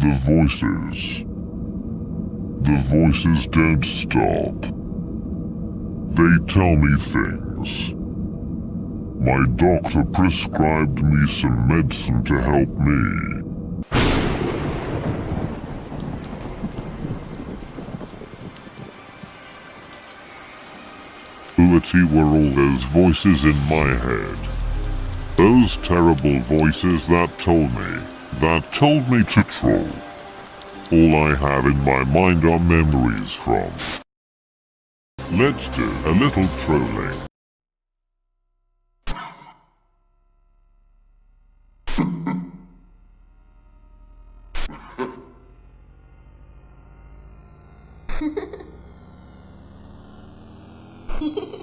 The voices. The voices don't stop. They tell me things. My doctor prescribed me some medicine to help me. Who were all those voices in my head? Those terrible voices that told me, that told me to troll. All I have in my mind are memories from. Let's do a little trolling.